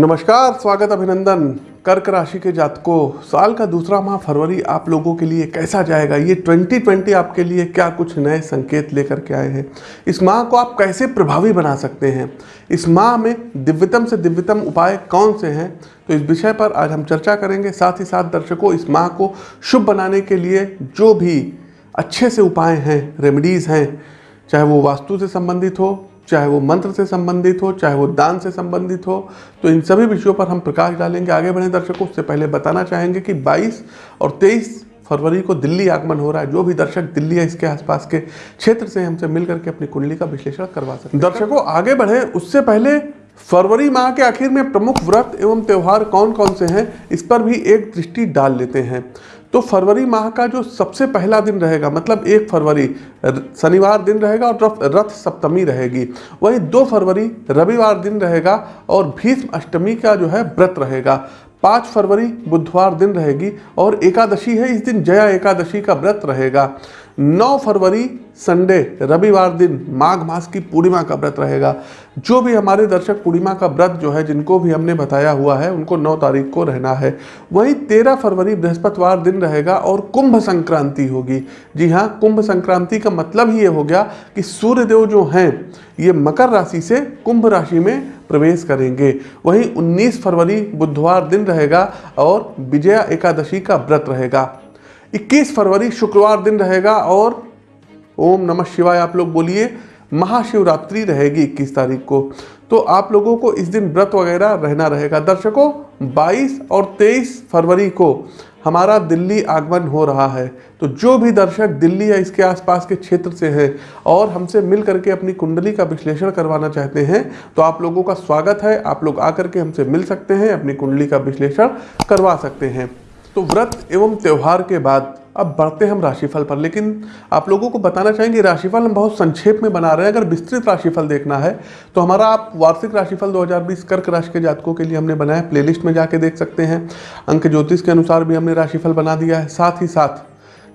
नमस्कार, स्वागत अभिनंदन। कर्क राशि के जातकों, साल का दूसरा माह फरवरी आप लोगों के लिए कैसा जाएगा? ये 2020 आपके लिए क्या कुछ नए संकेत लेकर के आए हैं? इस माह को आप कैसे प्रभावी बना सकते हैं? इस माह में दिव्यतम से दिव्यतम उपाय कौन से हैं? तो इस विषय पर आज हम चर्चा करेंगे। साथ ही साथ दर्शकों, इस माह को शुभ बनाने के लिए जो भी अच्छे से उपाय हैं रेमेडीज़ हैं, चाहे वो वास्तु से संबंधित हो चाहे वो मंत्र से संबंधित हो, चाहे वो दान से संबंधित हो तो इन सभी विषयों पर हम प्रकाश डालेंगे। आगे बढ़े दर्शकों, उससे पहले बताना चाहेंगे कि 22 और 23 फरवरी को दिल्ली आगमन हो रहा है। जो भी दर्शक दिल्ली या इसके आसपास के क्षेत्र से हमसे मिल करके अपनी कुंडली का विश्लेषण करवा सकते दर्शकों, आगे बढ़े। उससे पहले फरवरी माह के आखिर में प्रमुख व्रत एवं त्यौहार कौन कौन से हैं, इस पर भी एक दृष्टि डाल लेते हैं। तो फरवरी माह का जो सबसे पहला दिन रहेगा मतलब एक फरवरी शनिवार दिन रहेगा और रथ सप्तमी रहेगी। वही दो फरवरी, रविवार दिन रहेगा और भीष्म अष्टमी का जो है व्रत रहेगा। पाँच फरवरी बुधवार दिन रहेगी और एकादशी है, इस दिन जया एकादशी का व्रत रहेगा। नौ फरवरी संडे, रविवार दिन माघ मास की पूर्णिमा का व्रत रहेगा। जो भी हमारे दर्शक पूर्णिमा का व्रत जो है, जिनको भी हमने बताया हुआ है, उनको नौ तारीख को रहना है। वहीं 13 फरवरी बृहस्पतिवार दिन रहेगा और कुंभ संक्रांति होगी। जी हाँ कुंभ संक्रांति का मतलब ही ये हो गया कि सूर्यदेव जो हैं, ये मकर राशि से कुंभ राशि में प्रवेश करेंगे। वहीं 19 फरवरी बुधवार दिन रहेगा और विजया एकादशी का व्रत रहेगा। 21 फरवरी शुक्रवार दिन रहेगा और ओम नमः शिवाय, आप लोग बोलिए। महाशिवरात्रि रहेगी 21 तारीख को। तो आप लोगों को इस दिन व्रत वगैरह रहना रहेगा। दर्शकों 22 और 23 फरवरी को हमारा दिल्ली आगमन हो रहा है। तो जो भी दर्शक दिल्ली या इसके आसपास के क्षेत्र से हैं और हमसे मिल करके अपनी कुंडली का विश्लेषण करवाना चाहते हैं तो आप लोगों का स्वागत है। आप लोग आकर के हमसे मिल सकते हैं, अपनी कुंडली का विश्लेषण करवा सकते हैं। तो व्रत एवं त्यौहार के बाद अब बढ़ते हम राशिफल पर, लेकिन आप लोगों को बताना चाहेंगे राशिफल हम बहुत संक्षेप में बना रहे हैं। अगर विस्तृत राशिफल देखना है तो हमारा आप वार्षिक राशिफल 2020 कर्क राशि के जातकों के लिए हमने बनाया प्लेलिस्ट में जाके देख सकते हैं। अंक ज्योतिष के अनुसार भी हमने राशिफल बना दिया है। साथ ही साथ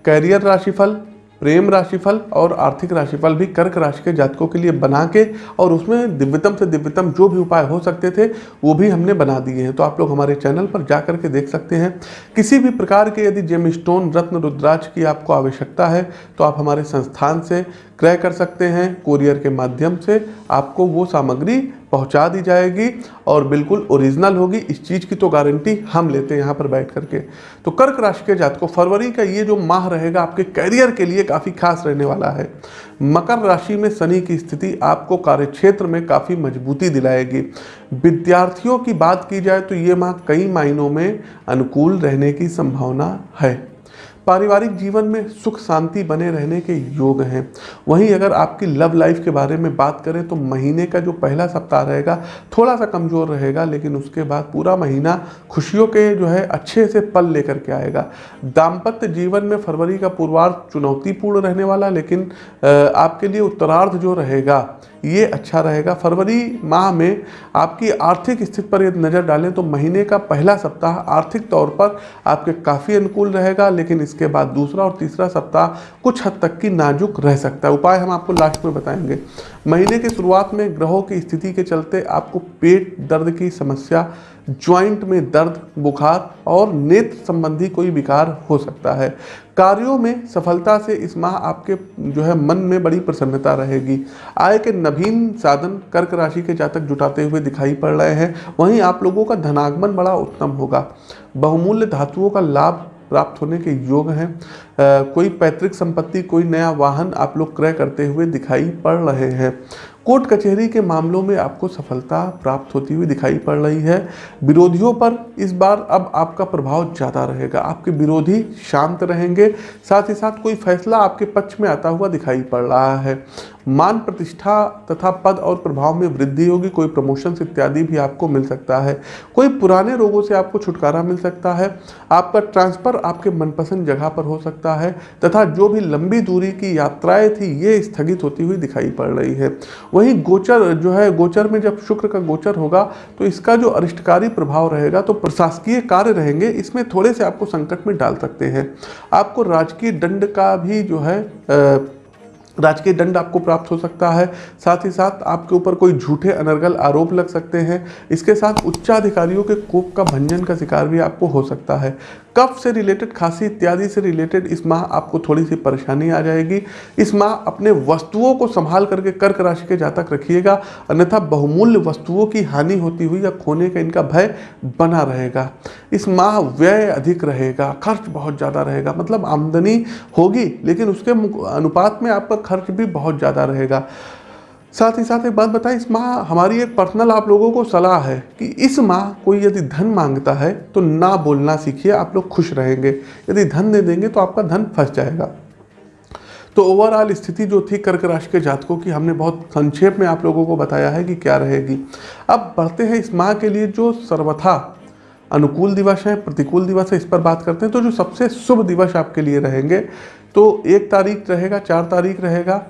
कैरियर राशिफल प्रेम राशिफल और आर्थिक राशिफल भी कर्क राशि के जातकों के लिए बना के और उसमें दिव्यतम से दिव्यतम जो भी उपाय हो सकते थे, वो भी हमने बना दिए हैं। तो आप लोग हमारे चैनल पर जा करके देख सकते हैं। किसी भी प्रकार के यदि जेम स्टोन रत्न, रुद्राक्ष की आपको आवश्यकता है तो आप हमारे संस्थान से क्रय कर सकते हैं। कोरियर के माध्यम से आपको वो सामग्री पहुँचा दी जाएगी और बिल्कुल ओरिजिनल होगी। इस चीज़ की तो गारंटी हम लेते हैं यहाँ पर बैठ करके। तो कर्क राशि के जात को फरवरी का ये जो माह रहेगा आपके करियर के लिए काफ़ी खास रहने वाला है। मकर राशि में शनि की स्थिति आपको कार्यक्षेत्र में काफ़ी मजबूती दिलाएगी। विद्यार्थियों की बात की जाए तो ये माह कई मायनों में अनुकूल रहने की संभावना है। पारिवारिक जीवन में सुख शांति बने रहने के योग हैं। वहीं अगर आपकी लव लाइफ के बारे में बात करें तो महीने का जो पहला सप्ताह रहेगा थोड़ा सा कमज़ोर रहेगा, लेकिन उसके बाद पूरा महीना खुशियों के जो है, अच्छे से पल लेकर के आएगा। दाम्पत्य जीवन में फरवरी का पूर्वार्ध चुनौतीपूर्ण रहने वाला, लेकिन आपके लिए उत्तरार्ध जो रहेगा ये अच्छा रहेगा। फरवरी माह में आपकी आर्थिक स्थिति पर यदि नज़र डालें तो महीने का पहला सप्ताह आर्थिक तौर पर आपके काफ़ी अनुकूल रहेगा, लेकिन इसके बाद दूसरा और तीसरा सप्ताह कुछ हद तक की नाजुक रह सकता है। उपाय हम आपको लास्ट में बताएँगे। महीने की शुरुआत में ग्रहों की स्थिति के चलते आपको पेट दर्द की समस्या ज्वाइंट में दर्द, बुखार और नेत्र संबंधी कोई विकार हो सकता है। कार्यों में सफलता से इस माह आपके जो है मन में बड़ी प्रसन्नता रहेगी। आय के नवीन साधन कर्क राशि के जातक जुटाते हुए दिखाई पड़ रहे हैं। वहीं आप लोगों का धनागमन बड़ा उत्तम होगा। बहुमूल्य धातुओं का लाभ प्राप्त होने के योग हैं। कोई पैतृक संपत्ति, कोई नया वाहन आप लोग क्रय करते हुए दिखाई पड़ रहे हैं। कोर्ट कचहरी के मामलों में आपको सफलता प्राप्त होती हुई दिखाई पड़ रही है। विरोधियों पर इस बार अब आपका प्रभाव ज़्यादा रहेगा। आपके विरोधी शांत रहेंगे। साथ ही साथ कोई फैसला आपके पक्ष में आता हुआ दिखाई पड़ रहा है। मान प्रतिष्ठा तथा पद और प्रभाव में वृद्धि होगी। कोई प्रमोशंस इत्यादि भी आपको मिल सकता है। कोई पुराने रोगों से आपको छुटकारा मिल सकता है। आपका ट्रांसफ़र आपके मनपसंद जगह पर हो सकता है तथा जो भी लंबी दूरी की यात्राएँ थी, ये स्थगित होती हुई दिखाई पड़ रही है। वहीं गोचर जो है गोचर में जब शुक्र का गोचर होगा तो इसका जो अरिष्टकारी प्रभाव रहेगा तो प्रशासकीय कार्य रहेंगे इसमें थोड़े से आपको संकट में डाल सकते हैं। आपको राजकीय दंड का भी जो है आ, राजकीय दंड आपको प्राप्त हो सकता है। साथ ही साथ आपके ऊपर कोई झूठे, अनर्गल आरोप लग सकते हैं। इसके साथ उच्चाधिकारियों के कोप का भंजन का शिकार भी आपको हो सकता है। कफ से रिलेटेड खांसी इत्यादि से रिलेटेड इस माह आपको थोड़ी सी परेशानी आ जाएगी। इस माह अपने वस्तुओं को संभाल करके कर्क राशि के जातक रखिएगा। अन्यथा बहुमूल्य वस्तुओं की हानि होती हुई या खोने का इनका भय बना रहेगा। इस माह व्यय अधिक रहेगा, खर्च बहुत ज़्यादा रहेगा। मतलब आमदनी होगी, लेकिन उसके अनुपात में आपका खर्च भी बहुत ज़्यादा रहेगा। साथ ही साथ एक बात बताएँ, इस माह हमारी एक पर्सनल आप लोगों को सलाह है कि इस माह कोई यदि धन माँगता है तो ना बोलना सीखिए, आप लोग खुश रहेंगे। यदि धन दे देंगे तो आपका धन फंस जाएगा। तो ओवरऑल स्थिति जो थी कर्क राशि के जातकों की, हमने बहुत संक्षेप में आप लोगों को बताया है कि क्या रहेगी। अब बढ़ते हैं इस माह के लिए जो सर्वथा अनुकूल दिवस है, प्रतिकूल दिवस है, इस पर बात करते हैं। तो जो सबसे शुभ दिवस आपके लिए रहेंगे तो एक तारीख रहेगा, चार तारीख रहेगा,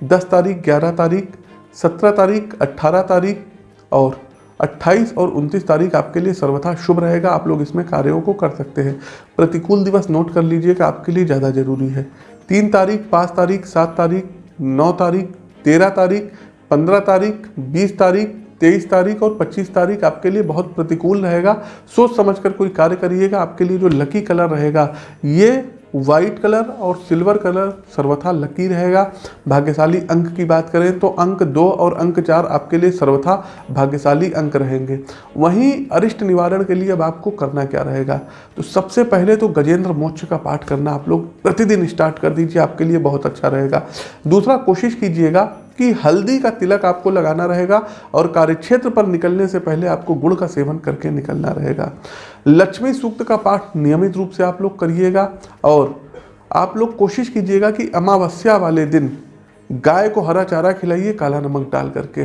दस तारीख, ग्यारह तारीख, सत्रह तारीख अट्ठारह तारीख और 28 और 29 तारीख आपके लिए सर्वथा शुभ रहेगा। आप लोग इसमें कार्यों को कर सकते हैं। प्रतिकूल दिवस नोट कर लीजिए कि आपके लिए ज़्यादा ज़रूरी है। तीन तारीख, पाँच तारीख, सात तारीख, नौ तारीख, तेरह तारीख, पंद्रह तारीख, बीस तारीख तेईस तारीख और पच्चीस तारीख आपके लिए बहुत प्रतिकूल रहेगा। सोच समझकर कोई कार्य करिएगा, आपके लिए जो लकी कलर रहेगा, ये व्हाइट कलर और सिल्वर कलर सर्वथा लकी रहेगा। भाग्यशाली अंक की बात करें तो अंक दो और अंक चार आपके लिए सर्वथा भाग्यशाली अंक रहेंगे। वहीं अरिष्ट निवारण के लिए अब आपको करना क्या रहेगा? तो सबसे पहले तो गजेंद्र मोक्ष का पाठ करना आप लोग प्रतिदिन स्टार्ट कर दीजिए, आपके लिए बहुत अच्छा रहेगा। दूसरा कोशिश कीजिएगा कि हल्दी का तिलक आपको लगाना रहेगा और कार्यक्षेत्र पर निकलने से पहले आपको गुड़ का सेवन करके निकलना रहेगा। लक्ष्मी सूक्त का पाठ नियमित रूप से आप लोग करिएगा और आप लोग कोशिश कीजिएगा कि अमावस्या वाले दिन गाय को हरा चारा खिलाइए, काला नमक डाल करके।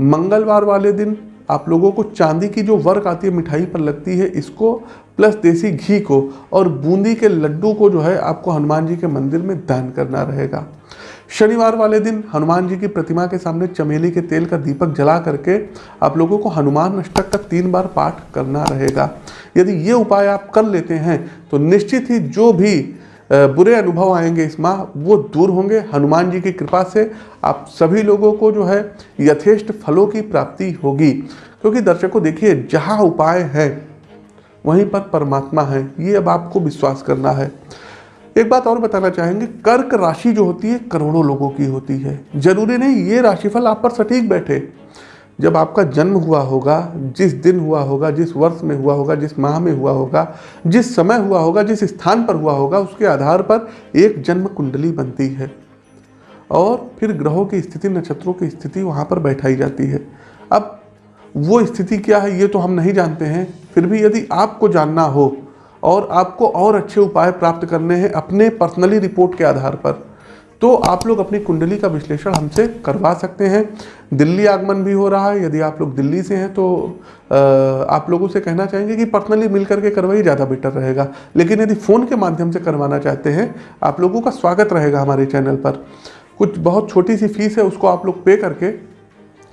मंगलवार वाले दिन आप लोगों को चांदी की जो वर्क आती है, मिठाई पर लगती है, इसको प्लस देसी घी को और बूंदी के लड्डू को जो है आपको हनुमान जी के मंदिर में दान करना रहेगा। शनिवार वाले दिन हनुमान जी की प्रतिमा के सामने चमेली के तेल का दीपक जला करके आप लोगों को हनुमान अष्टक का तीन बार पाठ करना रहेगा। यदि ये उपाय आप कर लेते हैं तो निश्चित ही जो भी बुरे अनुभव आएँगे इस माह, वो दूर होंगे। हनुमान जी की कृपा से आप सभी लोगों को जो है यथेष्ट फलों की प्राप्ति होगी। क्योंकि दर्शकों, देखिए, जहाँ उपाय है, वहीं पर परमात्मा है। ये अब आपको विश्वास करना है। एक बात और बताना चाहेंगे, कर्क राशि जो होती है, करोड़ों लोगों की होती है। ज़रूरी नहीं, ये राशिफल आप पर सटीक बैठे। जब आपका जन्म हुआ होगा, जिस दिन हुआ होगा, जिस वर्ष में हुआ होगा, जिस माह में हुआ होगा, जिस समय हुआ होगा, जिस स्थान पर हुआ होगा, उसके आधार पर एक जन्म कुंडली बनती है। और फिर ग्रहों की स्थिति, नक्षत्रों की स्थिति वहाँ पर बैठाई जाती है। अब वो स्थिति क्या है, ये तो हम नहीं जानते हैं। फिर भी यदि आपको जानना हो और आपको और अच्छे उपाय प्राप्त करने हैं अपने पर्सनली रिपोर्ट के आधार पर। तो आप लोग अपनी कुंडली का विश्लेषण हमसे करवा सकते हैं। दिल्ली आगमन भी हो रहा है, यदि आप लोग दिल्ली से हैं तो आप लोगों से कहना चाहेंगे कि पर्सनली मिल करके करवाइए, ज़्यादा बेटर रहेगा। लेकिन यदि फ़ोन के माध्यम से करवाना चाहते हैं, आप लोगों का स्वागत रहेगा हमारे चैनल पर। कुछ बहुत छोटी सी फ़ीस है, उसको आप लोग पे करके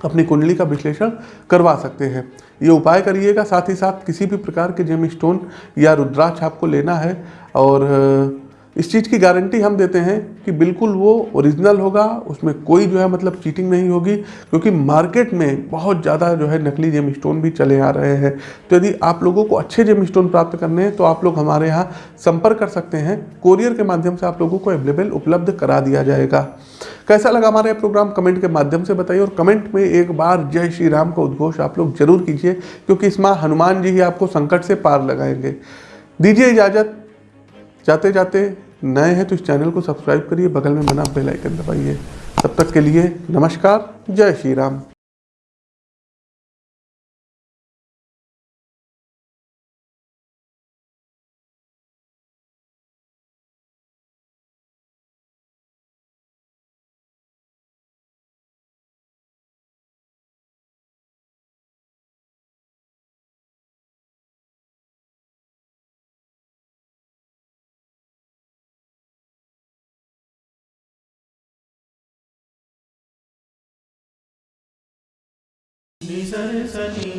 अपनी कुंडली का विश्लेषण करवा सकते हैं। ये उपाय करिएगा, साथ ही साथ किसी भी प्रकार के जेम स्टोन या रुद्राक्ष आपको लेना है और इस चीज़ की गारंटी हम देते हैं कि बिल्कुल वो ओरिजिनल होगा, उसमें कोई जो है मतलब चीटिंग नहीं होगी, क्योंकि मार्केट में बहुत ज़्यादा जो है नकली जेम स्टोन भी चले आ रहे हैं। तो यदि आप लोगों को अच्छे जेम स्टोन प्राप्त करने हैं तो आप लोग हमारे यहाँ संपर्क कर सकते हैं। कोरियर के माध्यम से आप लोगों को अवेलेबल उपलब्ध करा दिया जाएगा। कैसा लगा हमारा ये प्रोग्राम कमेंट के माध्यम से बताइए और कमेंट में एक बार जय श्री राम का उद्घोष आप लोग ज़रूर कीजिए, क्योंकि इस माह हनुमान जी ही आपको संकट से पार लगाएँगे। दीजिए इजाज़त। जाते जाते नए हैं तो इस चैनल को सब्सक्राइब करिए, बगल में बना बेलाइकन दबाइए। तब तक के लिए नमस्कार, जय श्री राम। सती